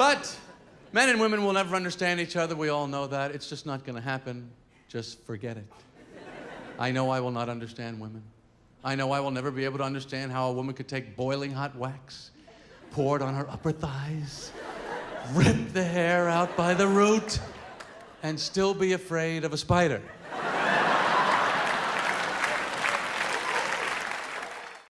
But men and women will never understand each other. We all know that. It's just not going to happen. Just forget it. I know I will not understand women. I know I will never be able to understand how a woman could take boiling hot wax, pour it on her upper thighs, rip the hair out by the root, and still be afraid of a spider.